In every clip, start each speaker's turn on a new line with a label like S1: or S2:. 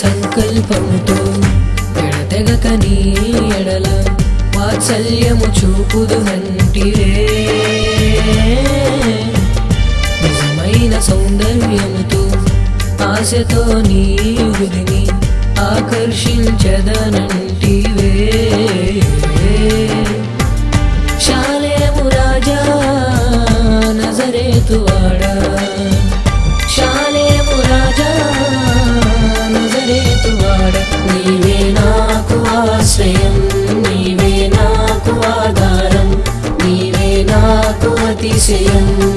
S1: సంకల్పముతో ఎడతెగక నీ ఎడల వాత్సల్యము చూపుదు అంటివే నిజమైన సౌందర్యముతో ఆశతో నీ హృదిని ఆకర్షించదనంటివే. ఆశ్రయం. నీవే నాకు ఆధారం. నీవే నాకు అతిశయం.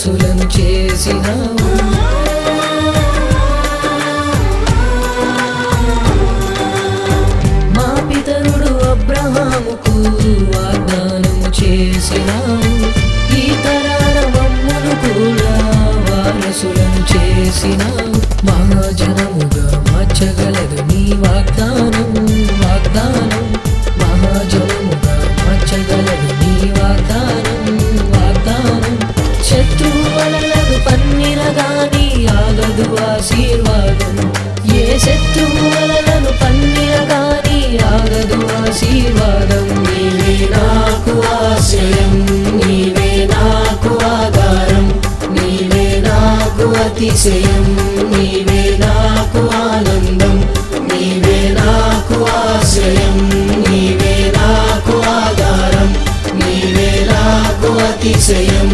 S1: దాసులను చేసినావు. మా పితరుడు అబ్రహాముకు వాగ్దానము చేసినావు. ఈ తరాల మమ్మను కూడా వారసులను చేసినావు. ఆశీర్వాదం ఏ శత్రువులను పన్నిరగాని ఆగదు ఆశీర్వాదం. నీవే నాకు ఆశ్రయం నీవే నాకు ఆధారం. నీవే నాకు అతిశయం నీవే నాకు ఆనందం. నీవే నాకు ఆశ్రయం నీవే నాకు ఆధారం. నీవే నాకు అతిశయం.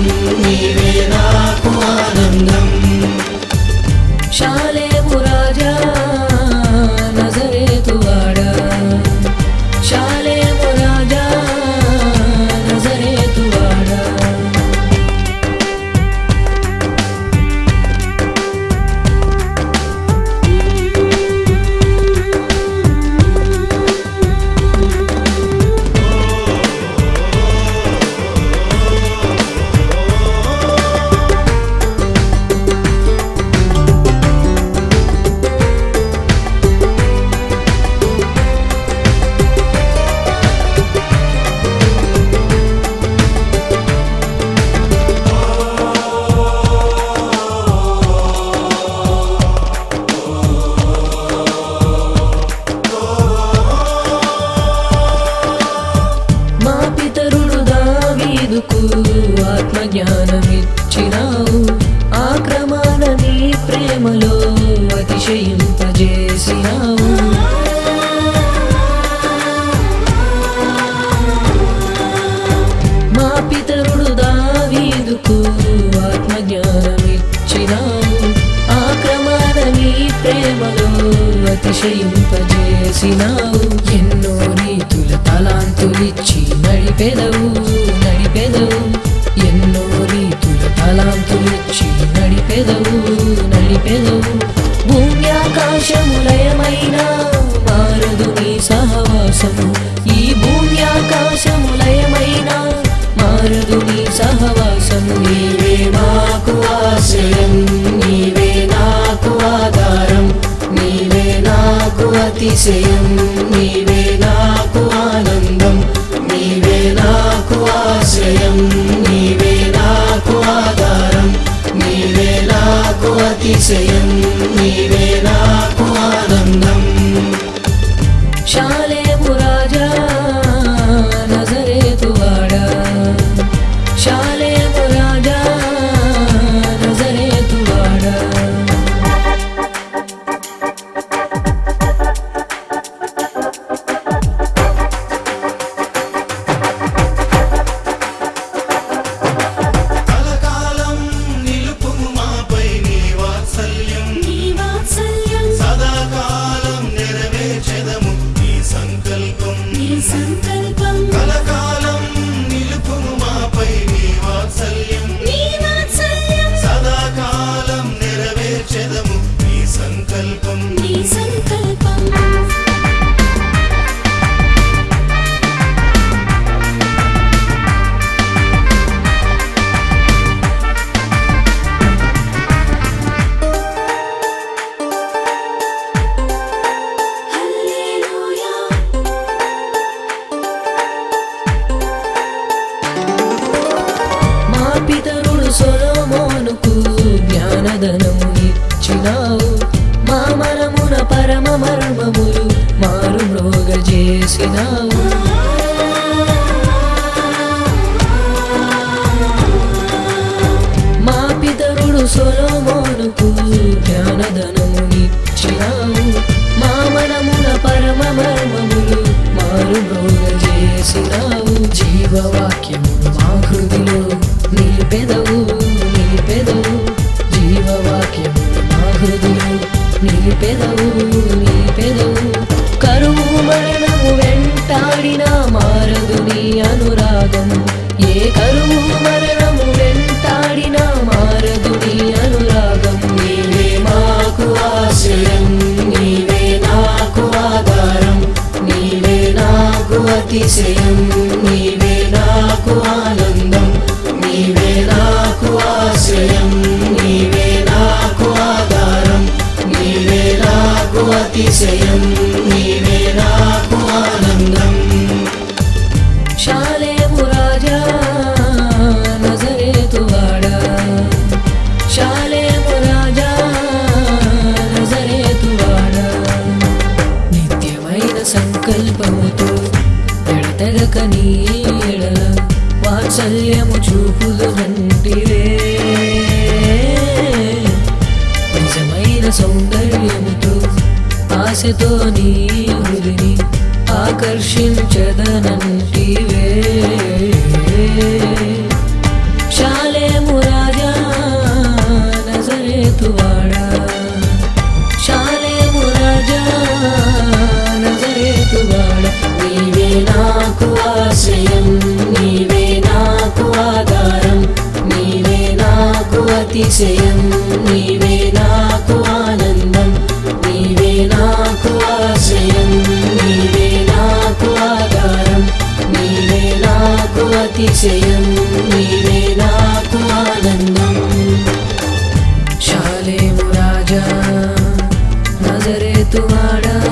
S1: అతిశయింపజేసినావు మా పితరుడు దావీదుకు ఆత్మజ్ఞానమిచ్చినావు. ఆ క్రమాన నీ ప్రేమలో అతిశయింపజేసినావు. ఎన్నో రీతుల తలాంతులిచ్చి నడిపెదవు నడిపెదవు. ఎన్నో రీతుల తలాంతులిచ్చి నడిపెదవు నడిపెదవు. ఆకాశములయమైన మారదు నీ సహవాసము. ఈ భూమి ఆకాశములయమైన మారదు నీ సహవాసము. నీవే నాకు ఆశ్రయం నీవే నాకు ఆధారం నీవే నాకు అతిశయం నీవే నాకు ఆనందం నీవే నాకు ఆశ్రయం నీవే నాకు ఆధారం నీవే నాకు అతిశయం నీవే పితరుడు సొలోమోనుకు జ్ఞానధనము ఇచ్చినావు. మా మనమున పరమ మర్మములు మారు మృగ చేసినావు నాకు నీ ఎడల వాత్సల్యము చూపులు వంటివే నిజమైన సౌందర్యముతో ఆశతో నీ హృదిని ఆకర్షించదనంటివే. तिशयं निवेदानन्दं निवेदा क्वाशयं निवेदानं निवेदा क्वतिशयं निवेदात्मानन्दम् शारे म राजा नगरे तुवाडा